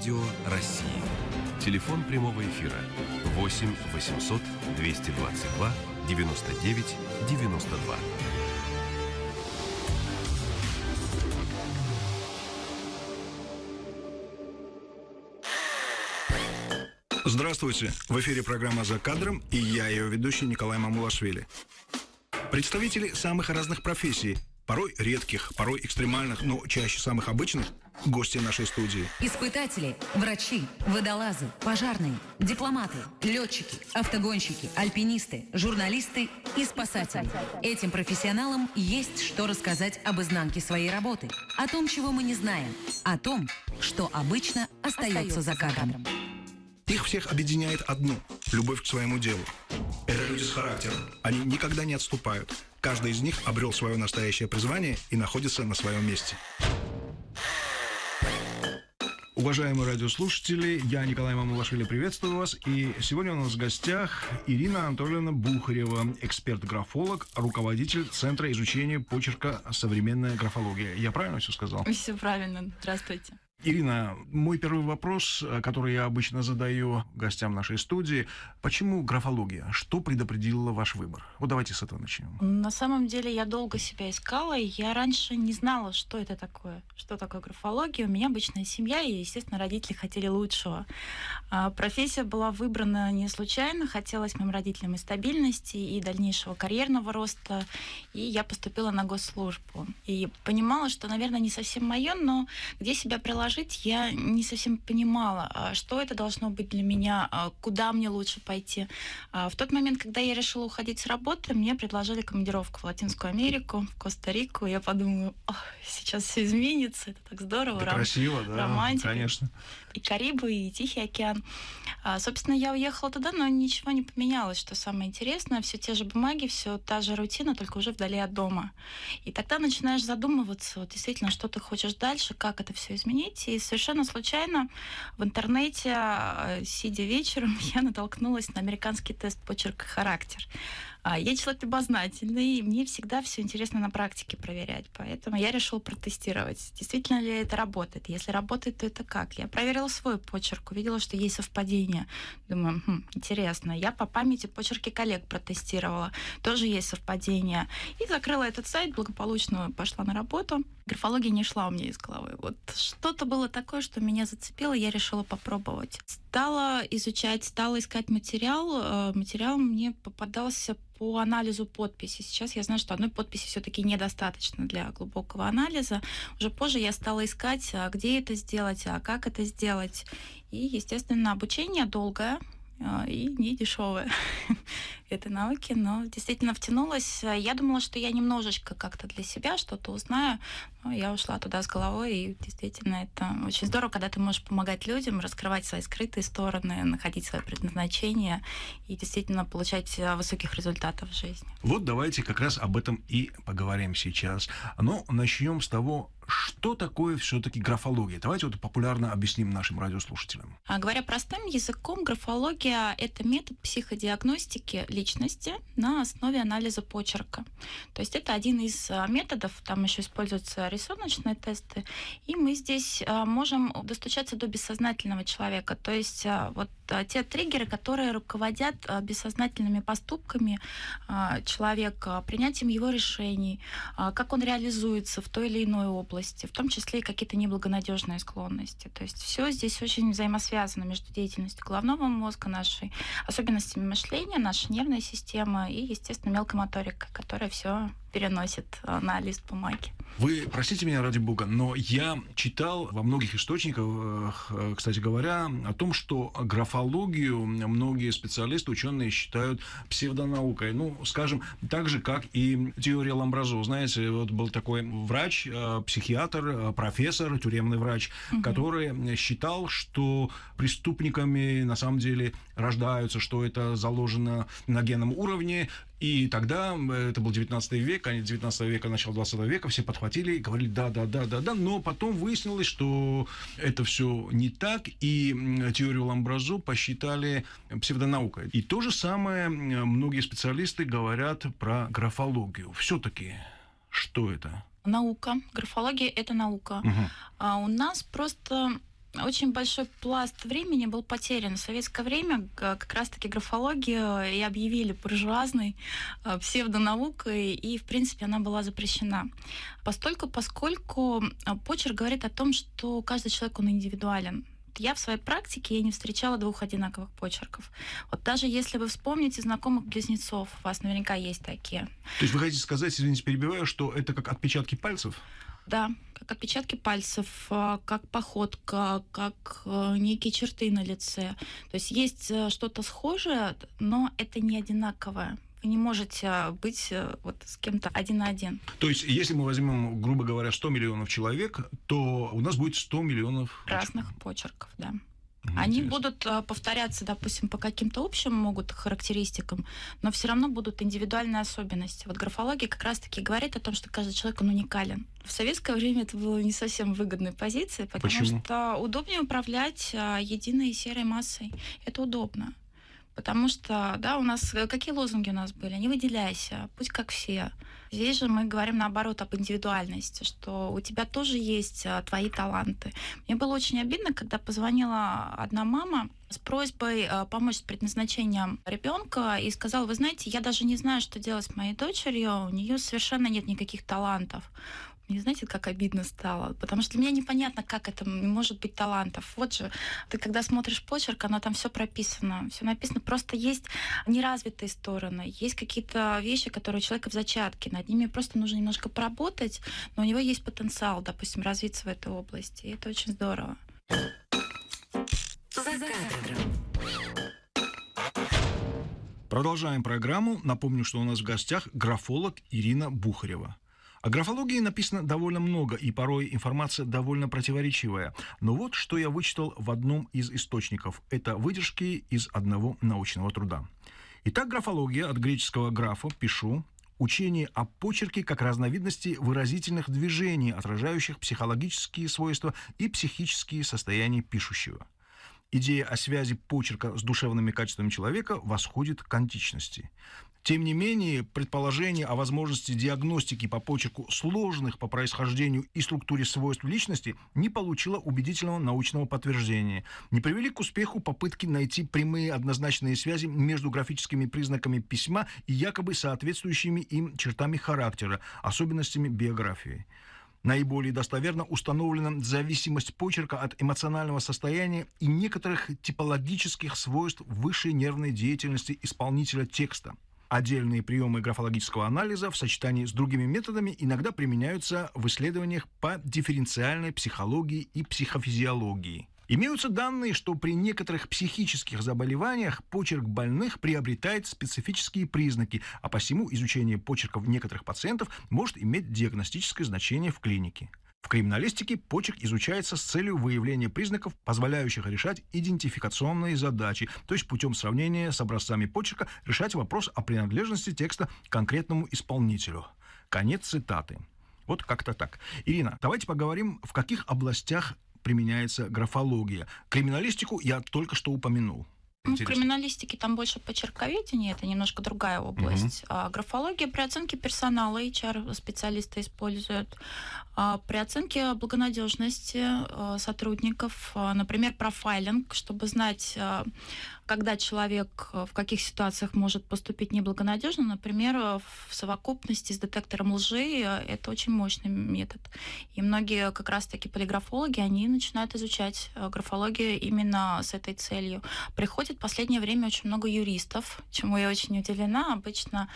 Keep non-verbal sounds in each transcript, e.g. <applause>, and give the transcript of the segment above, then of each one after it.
Радио России. Телефон прямого эфира 8 800 222 99 92. Здравствуйте! В эфире программа «За кадром» и я, ее ведущий Николай Мамулашвили. Представители самых разных профессий, порой редких, порой экстремальных, но чаще самых обычных, гости нашей студии. Испытатели, врачи, водолазы, пожарные, дипломаты, летчики, автогонщики, альпинисты, журналисты и спасатели. Этим профессионалам есть что рассказать об изнанке своей работы, о том, чего мы не знаем, о том, что обычно остается за кадром. Их всех объединяет одно – любовь к своему делу. Это люди с характером. Они никогда не отступают. Каждый из них обрел свое настоящее призвание и находится на своем месте. Уважаемые радиослушатели, я Николай Мамулашвили, приветствую вас. И сегодня у нас в гостях Ирина Анатольевна Бухарева, эксперт-графолог, руководитель Центра изучения почерка «Современная графология». Я правильно все сказал? Все правильно. Здравствуйте. Ирина, мой первый вопрос, э, который я обычно задаю гостям нашей студии, почему графология? Что предопределило ваш выбор? Вот давайте с этого начнем. На самом деле я долго себя искала, и я раньше не знала, что это такое, что такое графология. У меня обычная семья, и, естественно, родители хотели лучшего. А профессия была выбрана не случайно, хотелось моим родителям и стабильности, и дальнейшего карьерного роста, и я поступила на госслужбу. И понимала, что, наверное, не совсем мое, но где себя приложить предложить, я не совсем понимала, а что это должно быть для меня, а куда мне лучше пойти. А в тот момент, когда я решила уходить с работы, мне предложили командировку в Латинскую Америку, в Коста-Рику. Я подумала, сейчас все изменится, это так здорово. Это красиво, да, романтика. конечно. И Карибы, и Тихий океан. Собственно, я уехала туда, но ничего не поменялось, что самое интересное. Все те же бумаги, все та же рутина, только уже вдали от дома. И тогда начинаешь задумываться, вот действительно, что ты хочешь дальше, как это все изменить работе, и совершенно случайно в интернете, э, сидя вечером, <laughs> я натолкнулась на американский тест почерк и характер. А, я человек любознательный, и мне всегда все интересно на практике проверять. Поэтому я решила протестировать, действительно ли это работает. Если работает, то это как? Я проверила свой почерк, увидела, что есть совпадение. Думаю, хм, интересно. Я по памяти почерки коллег протестировала. Тоже есть совпадение. И закрыла этот сайт, благополучно пошла на работу. Графология не шла у меня из головы. Вот что-то было такое, что меня зацепило, я решила попробовать. Стала изучать, стала искать материал. Э, материал мне попадался по анализу подписи. Сейчас я знаю, что одной подписи все-таки недостаточно для глубокого анализа. Уже позже я стала искать, а где это сделать, а как это сделать. И, естественно, обучение долгое, и не дешевая <laughs> этой науки, но действительно втянулась. Я думала, что я немножечко как-то для себя что-то узнаю, но я ушла туда с головой, и действительно это очень здорово, когда ты можешь помогать людям, раскрывать свои скрытые стороны, находить свое предназначение и действительно получать а, высоких результатов в жизни. Вот давайте как раз об этом и поговорим сейчас. Но начнем с того, что такое все-таки графология? Давайте вот популярно объясним нашим радиослушателям. А, говоря простым языком, графология – это метод психодиагностики личности на основе анализа почерка. То есть это один из а, методов, там еще используются рисуночные тесты, и мы здесь а, можем достучаться до бессознательного человека. То есть а, вот те триггеры, которые руководят бессознательными поступками человека, принятием его решений, как он реализуется в той или иной области области, в том числе и какие-то неблагонадежные склонности. То есть все здесь очень взаимосвязано между деятельностью головного мозга, нашей особенностями мышления, нашей нервной системы и, естественно, мелкой моторикой, которая все переносит э, на лист бумаги. Вы простите меня ради бога, но я читал во многих источниках, э, кстати говоря, о том, что графологию многие специалисты, ученые считают псевдонаукой. Ну, скажем, так же, как и теория Ламбразо. Знаете, вот был такой врач, э, психиатр, профессор, тюремный врач, угу. который считал, что преступниками на самом деле рождаются, что это заложено на генном уровне, и тогда, это был 19 век, конец 19 века, начало 20 века, все подхватили и говорили да, да, да, да, да, но потом выяснилось, что это все не так, и теорию Ламбразо посчитали псевдонаукой. И то же самое многие специалисты говорят про графологию. Все-таки что это? Наука. Графология – это наука. Угу. А у нас просто очень большой пласт времени был потерян. В советское время как раз-таки графологию и объявили буржуазной э, псевдонаукой, и, в принципе, она была запрещена. Постольку, поскольку э, почерк говорит о том, что каждый человек, он индивидуален. Я в своей практике я не встречала двух одинаковых почерков. Вот даже если вы вспомните знакомых близнецов, у вас наверняка есть такие. То есть вы хотите сказать, извините, перебиваю, что это как отпечатки пальцев? Да, как отпечатки пальцев, а, как походка, как э, некие черты на лице. То есть есть э, что-то схожее, но это не одинаковое. Вы не можете быть э, вот с кем-то один на один. То есть, если мы возьмем, грубо говоря, 100 миллионов человек, то у нас будет 100 миллионов разных почерков, да. Они будут а, повторяться, допустим, по каким-то общим могут характеристикам, но все равно будут индивидуальные особенности. Вот графология как раз-таки говорит о том, что каждый человек он уникален. В советское время это было не совсем выгодной позицией, потому Почему? что удобнее управлять а, единой серой массой. Это удобно. Потому что, да, у нас э, какие лозунги у нас были? Не выделяйся, будь как все. Здесь же мы говорим наоборот об индивидуальности, что у тебя тоже есть а, твои таланты. Мне было очень обидно, когда позвонила одна мама с просьбой а, помочь с предназначением ребенка и сказала, вы знаете, я даже не знаю, что делать с моей дочерью, у нее совершенно нет никаких талантов. Мне знаете, как обидно стало? Потому что для меня непонятно, как это может быть талантов. Вот же, ты когда смотришь почерк, оно там все прописано, все написано. Просто есть неразвитые стороны, есть какие-то вещи, которые у человека в зачатке. Над ними просто нужно немножко поработать, но у него есть потенциал, допустим, развиться в этой области. И это очень здорово. Продолжаем программу. Напомню, что у нас в гостях графолог Ирина Бухарева. О графологии написано довольно много, и порой информация довольно противоречивая. Но вот что я вычитал в одном из источников. Это выдержки из одного научного труда. Итак, графология от греческого графа «пишу», учение о почерке как разновидности выразительных движений, отражающих психологические свойства и психические состояния пишущего. Идея о связи почерка с душевными качествами человека восходит к античности. Тем не менее, предположение о возможности диагностики по почерку сложных по происхождению и структуре свойств личности не получило убедительного научного подтверждения. Не привели к успеху попытки найти прямые однозначные связи между графическими признаками письма и якобы соответствующими им чертами характера, особенностями биографии. Наиболее достоверно установлена зависимость почерка от эмоционального состояния и некоторых типологических свойств высшей нервной деятельности исполнителя текста – Отдельные приемы графологического анализа в сочетании с другими методами иногда применяются в исследованиях по дифференциальной психологии и психофизиологии. Имеются данные, что при некоторых психических заболеваниях почерк больных приобретает специфические признаки, а посему изучение почерков некоторых пациентов может иметь диагностическое значение в клинике. В криминалистике почерк изучается с целью выявления признаков, позволяющих решать идентификационные задачи, то есть путем сравнения с образцами почерка решать вопрос о принадлежности текста конкретному исполнителю. Конец цитаты. Вот как-то так. Ирина, давайте поговорим, в каких областях применяется графология. Криминалистику я только что упомянул. Ну, в криминалистике там больше почерковедение, это немножко другая область. Угу. А графология при оценке персонала HR специалисты используют. А при оценке благонадежности а, сотрудников, а, например, профайлинг, чтобы знать а, когда человек э, в каких ситуациях может поступить неблагонадежно, например, э, в совокупности с детектором лжи, э, это очень мощный метод. И многие как раз-таки полиграфологи, они начинают изучать графологию именно с этой целью. Приходит в последнее время очень много юристов, чему я очень удивлена. Обычно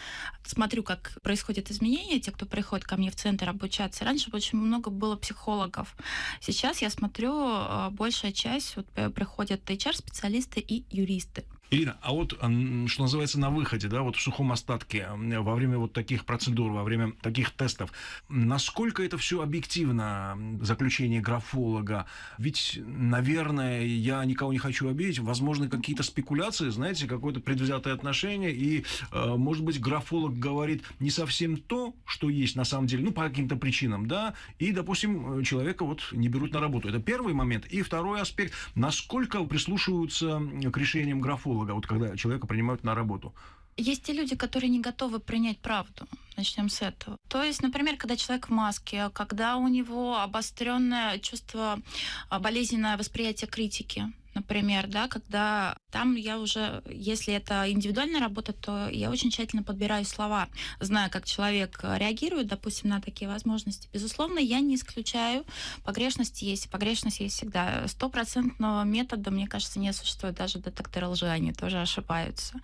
смотрю, как происходят изменения, те, кто приходит ко мне в центр обучаться. Раньше очень много было психологов. Сейчас я смотрю, большая часть вот, приходят HR-специалисты и юристы triste. Ирина, а вот, что называется, на выходе, да, вот в сухом остатке, во время вот таких процедур, во время таких тестов, насколько это все объективно, заключение графолога? Ведь, наверное, я никого не хочу обидеть, возможно, какие-то спекуляции, знаете, какое-то предвзятое отношение, и, э, может быть, графолог говорит не совсем то, что есть на самом деле, ну, по каким-то причинам, да, и, допустим, человека вот не берут на работу. Это первый момент. И второй аспект, насколько прислушиваются к решениям графолога, вот когда человека принимают на работу? Есть те люди, которые не готовы принять правду. Начнем с этого. То есть, например, когда человек в маске, когда у него обостренное чувство, а, болезненное восприятие критики, например, да, когда там я уже, если это индивидуальная работа, то я очень тщательно подбираю слова, зная, как человек реагирует, допустим, на такие возможности. Безусловно, я не исключаю, погрешности есть, погрешность есть всегда. Стопроцентного метода, мне кажется, не существует. Даже детекторы лжи, они тоже ошибаются.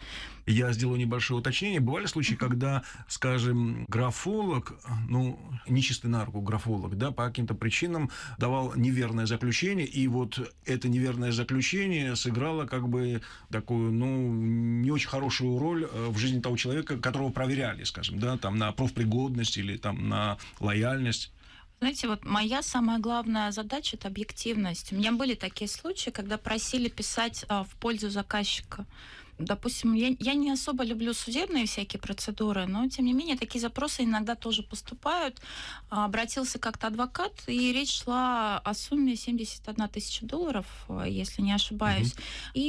Я сделаю небольшое уточнение. Бывали случаи, когда, скажем, графолог, ну, нечистый на руку графолог, да, по каким-то причинам давал неверное заключение, и вот это неверное заключение сыграло как бы такую, ну, не очень хорошую роль э, в жизни того человека, которого проверяли, скажем, да, там на профпригодность или там на лояльность. Знаете, вот моя самая главная задача это объективность. У меня были такие случаи, когда просили писать а, в пользу заказчика допустим, я, я не особо люблю судебные всякие процедуры, но, тем не менее, такие запросы иногда тоже поступают. А, обратился как-то адвокат, и речь шла о сумме 71 тысяча долларов, если не ошибаюсь. Угу. И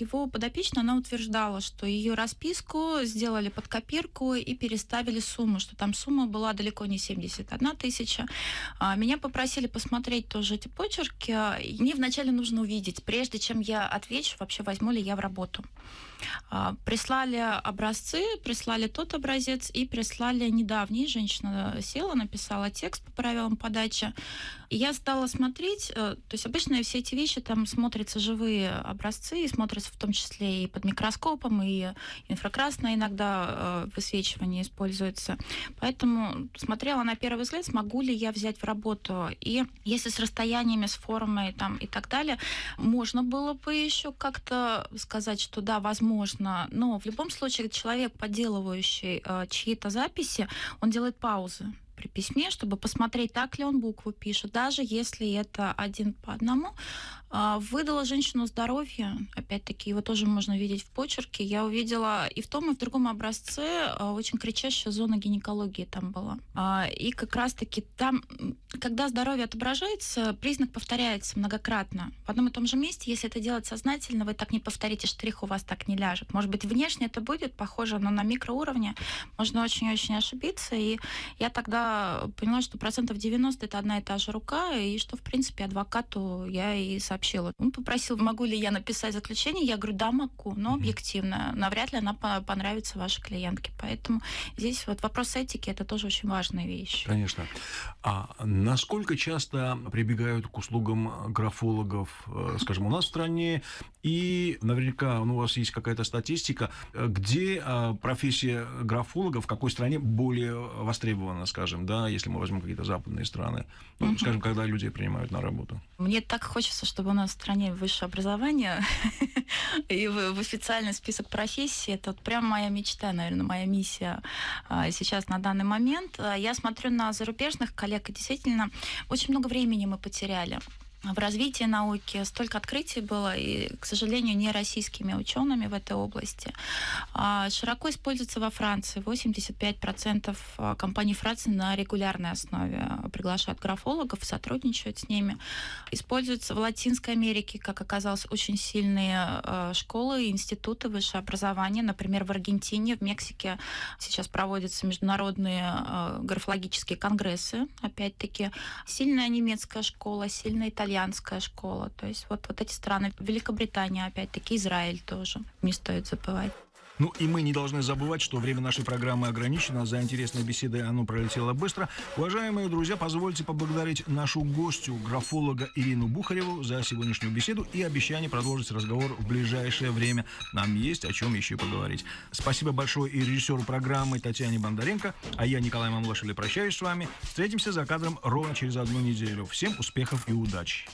его подопечная, она утверждала, что ее расписку сделали под копирку и переставили сумму, что там сумма была далеко не 71 тысяча. А, меня попросили посмотреть тоже эти почерки. Мне вначале нужно увидеть, прежде чем я отвечу, вообще возьму ли я в работу. А, прислали образцы, прислали тот образец и прислали недавний. Женщина села, написала текст по правилам подачи. И я стала смотреть, э, то есть обычно все эти вещи там смотрятся живые образцы, и смотрятся в том числе и под микроскопом, и инфракрасное иногда э, высвечивание используется. Поэтому смотрела на первый взгляд, смогу ли я взять в работу. И если с расстояниями, с формой там, и так далее, можно было бы еще как-то сказать, что да, возможно, но в любом случае человек, подделывающий э, чьи-то записи, он делает паузы при письме, чтобы посмотреть, так ли он букву пишет, даже если это один по одному. А, выдала женщину здоровье, опять-таки, его тоже можно видеть в почерке. Я увидела и в том, и в другом образце а, очень кричащая зона гинекологии там была. А, и как раз-таки там, когда здоровье отображается, признак повторяется многократно. В одном и том же месте, если это делать сознательно, вы так не повторите, штрих у вас так не ляжет. Может быть, внешне это будет похоже, но на микроуровне можно очень-очень ошибиться. И я тогда поняла, что процентов 90 это одна и та же рука, и что, в принципе, адвокату я и сообщила сообщила. Он попросил, могу ли я написать заключение. Я говорю, да, могу, но объективно. Навряд ли она понравится вашей клиентке. Поэтому здесь вот вопрос этики – это тоже очень важная вещь. Конечно. А насколько часто прибегают к услугам графологов, э, скажем, у нас в стране, и наверняка ну, у вас есть какая-то статистика, где э, профессия графолога в какой стране более востребована, скажем, да, если мы возьмем какие-то западные страны, ну, скажем, когда люди принимают на работу? Мне так хочется, чтобы у нас в стране высшее образование <laughs> и в, в официальный список профессий. Это вот прям моя мечта, наверное, моя миссия а, сейчас на данный момент. А, я смотрю на зарубежных коллег, и действительно очень много времени мы потеряли в развитии науки, столько открытий было, и, к сожалению, не российскими учеными в этой области. А, широко используется во Франции. 85% а, компаний Франции на регулярной основе приглашают графологов, сотрудничают с ними. Используется в Латинской Америке, как оказалось, очень сильные а, школы и институты высшего образования. Например, в Аргентине, в Мексике сейчас проводятся международные графологические конгрессы, опять-таки. Сильная немецкая школа, сильная итальянская итальянская школа. То есть вот, вот эти страны, Великобритания, опять-таки, Израиль тоже, не стоит забывать. Ну и мы не должны забывать, что время нашей программы ограничено. За интересной беседой оно пролетело быстро. Уважаемые друзья, позвольте поблагодарить нашу гостю, графолога Ирину Бухареву, за сегодняшнюю беседу и обещание продолжить разговор в ближайшее время. Нам есть о чем еще поговорить. Спасибо большое и режиссеру программы Татьяне Бондаренко. А я, Николай Мамлашвили, прощаюсь с вами. Встретимся за кадром ровно через одну неделю. Всем успехов и удачи.